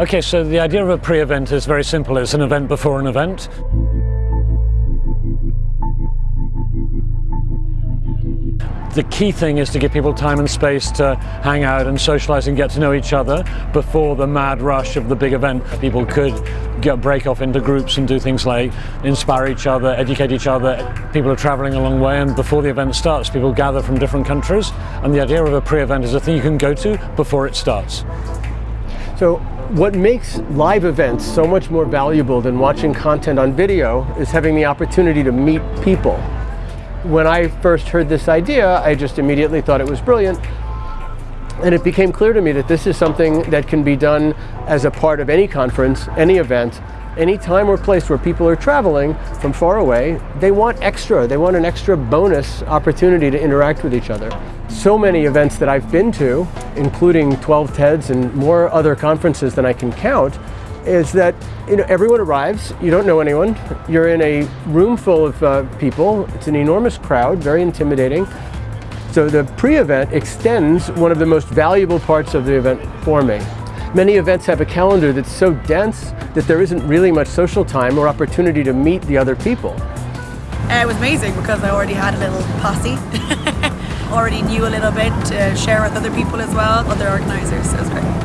Okay, so the idea of a pre-event is very simple. It's an event before an event. The key thing is to give people time and space to hang out and socialize and get to know each other before the mad rush of the big event. People could get, break off into groups and do things like inspire each other, educate each other. People are traveling a long way and before the event starts, people gather from different countries and the idea of a pre-event is a thing you can go to before it starts. So what makes live events so much more valuable than watching content on video is having the opportunity to meet people. When I first heard this idea, I just immediately thought it was brilliant. And it became clear to me that this is something that can be done as a part of any conference, any event, any time or place where people are traveling from far away, they want extra. They want an extra bonus opportunity to interact with each other. So many events that I've been to, including 12 TEDs and more other conferences than I can count, is that you know everyone arrives, you don't know anyone, you're in a room full of uh, people, it's an enormous crowd, very intimidating. So the pre-event extends one of the most valuable parts of the event for me. Many events have a calendar that's so dense that there isn't really much social time or opportunity to meet the other people. it was amazing because I already had a little posse. already knew a little bit to share with other people as well, other organisers, so it was great.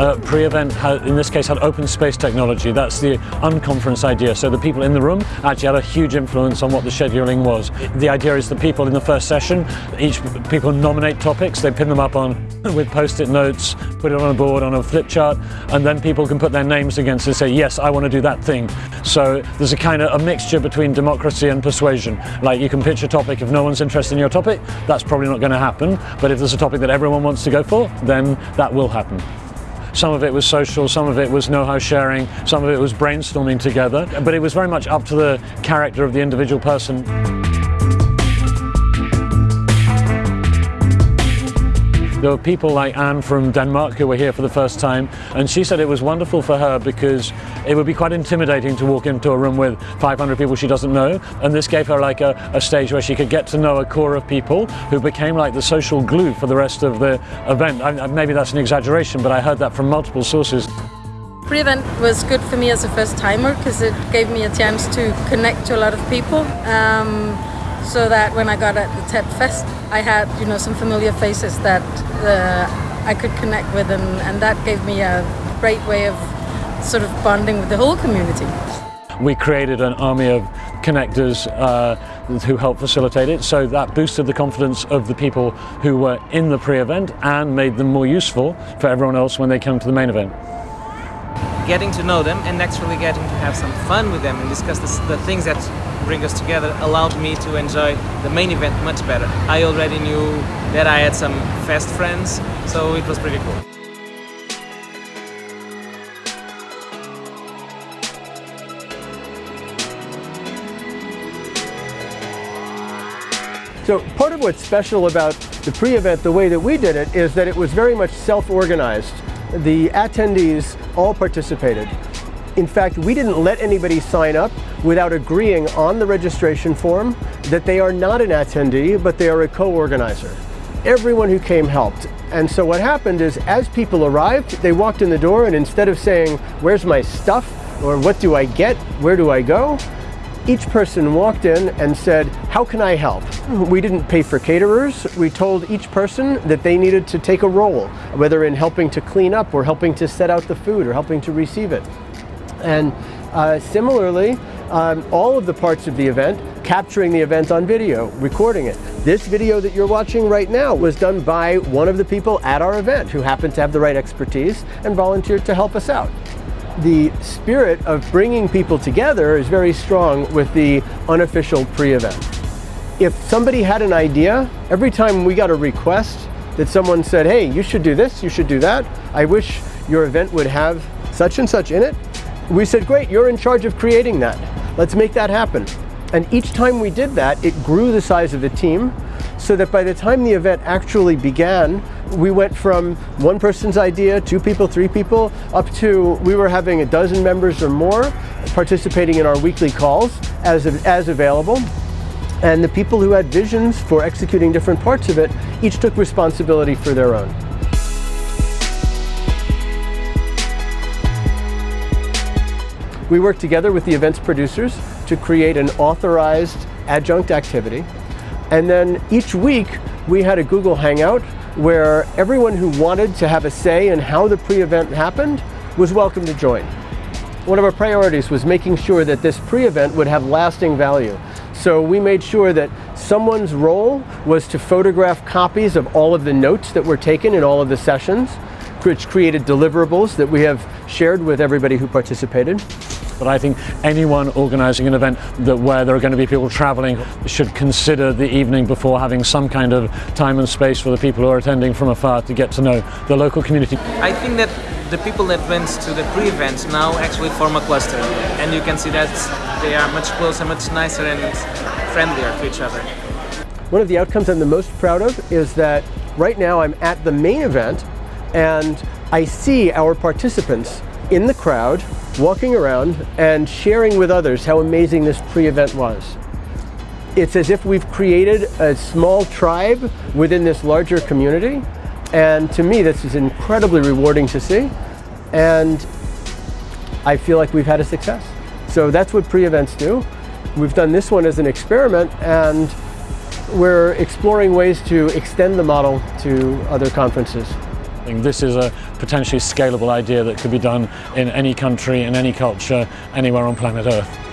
Uh, pre-event, in this case, had open space technology. That's the unconference idea. So the people in the room actually had a huge influence on what the scheduling was. The idea is the people in the first session, each people nominate topics, they pin them up on with post-it notes, put it on a board, on a flip chart, and then people can put their names against and say, yes, I want to do that thing. So there's a kind of a mixture between democracy and persuasion. Like you can pitch a topic, if no one's interested in your topic, that's probably not going to happen. But if there's a topic that everyone wants to go for, then that will happen. Some of it was social, some of it was know-how sharing, some of it was brainstorming together, but it was very much up to the character of the individual person. There were people like Anne from Denmark who were here for the first time, and she said it was wonderful for her because it would be quite intimidating to walk into a room with 500 people she doesn't know, and this gave her like a, a stage where she could get to know a core of people who became like the social glue for the rest of the event. I, maybe that's an exaggeration, but I heard that from multiple sources. Pre-event was good for me as a first timer because it gave me a chance to connect to a lot of people. Um, so that when I got at the TED Fest, I had you know some familiar faces that uh, I could connect with, and, and that gave me a great way of sort of bonding with the whole community. We created an army of connectors uh, who helped facilitate it, so that boosted the confidence of the people who were in the pre-event and made them more useful for everyone else when they come to the main event getting to know them and naturally getting to have some fun with them and discuss the things that bring us together allowed me to enjoy the main event much better. I already knew that I had some fast friends, so it was pretty cool. So part of what's special about the pre-event, the way that we did it, is that it was very much self-organized. The attendees all participated. In fact, we didn't let anybody sign up without agreeing on the registration form that they are not an attendee, but they are a co-organizer. Everyone who came helped. And so what happened is as people arrived, they walked in the door and instead of saying, where's my stuff? Or what do I get? Where do I go? Each person walked in and said, how can I help? We didn't pay for caterers. We told each person that they needed to take a role, whether in helping to clean up or helping to set out the food or helping to receive it. And uh, similarly, um, all of the parts of the event, capturing the event on video, recording it. This video that you're watching right now was done by one of the people at our event who happened to have the right expertise and volunteered to help us out. The spirit of bringing people together is very strong with the unofficial pre-event. If somebody had an idea, every time we got a request that someone said, hey, you should do this, you should do that, I wish your event would have such and such in it, we said, great, you're in charge of creating that. Let's make that happen. And each time we did that, it grew the size of the team so that by the time the event actually began, we went from one person's idea, two people, three people, up to we were having a dozen members or more participating in our weekly calls as, as available. And the people who had visions for executing different parts of it each took responsibility for their own. We worked together with the event's producers to create an authorized adjunct activity. And then each week we had a Google Hangout where everyone who wanted to have a say in how the pre-event happened was welcome to join. One of our priorities was making sure that this pre-event would have lasting value. So we made sure that someone's role was to photograph copies of all of the notes that were taken in all of the sessions, which created deliverables that we have shared with everybody who participated. But I think anyone organising an event that where there are going to be people travelling should consider the evening before having some kind of time and space for the people who are attending from afar to get to know the local community. I think that the people that went to the pre-event now actually form a cluster and you can see that they are much closer, much nicer and friendlier to each other. One of the outcomes I'm the most proud of is that right now I'm at the main event and I see our participants in the crowd walking around and sharing with others how amazing this pre-event was. It's as if we've created a small tribe within this larger community and to me this is incredibly rewarding to see and I feel like we've had a success. So that's what pre-events do. We've done this one as an experiment and we're exploring ways to extend the model to other conferences. This is a potentially scalable idea that could be done in any country, in any culture, anywhere on planet Earth.